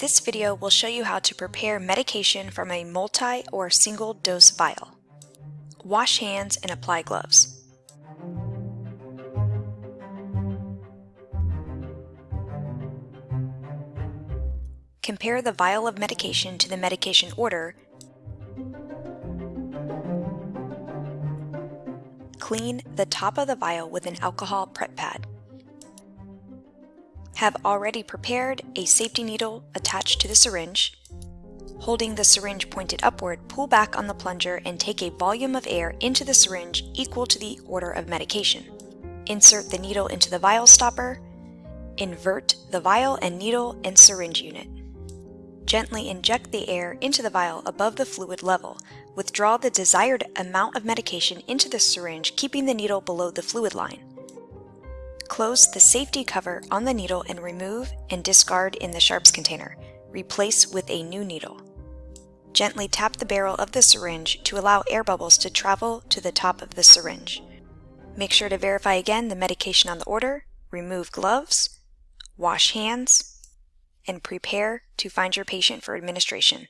This video will show you how to prepare medication from a multi or single dose vial. Wash hands and apply gloves. Compare the vial of medication to the medication order. Clean the top of the vial with an alcohol prep pad. Have already prepared a safety needle attached to the syringe. Holding the syringe pointed upward, pull back on the plunger and take a volume of air into the syringe equal to the order of medication. Insert the needle into the vial stopper. Invert the vial and needle and syringe unit. Gently inject the air into the vial above the fluid level. Withdraw the desired amount of medication into the syringe, keeping the needle below the fluid line. Close the safety cover on the needle and remove and discard in the sharps container. Replace with a new needle. Gently tap the barrel of the syringe to allow air bubbles to travel to the top of the syringe. Make sure to verify again the medication on the order, remove gloves, wash hands, and prepare to find your patient for administration.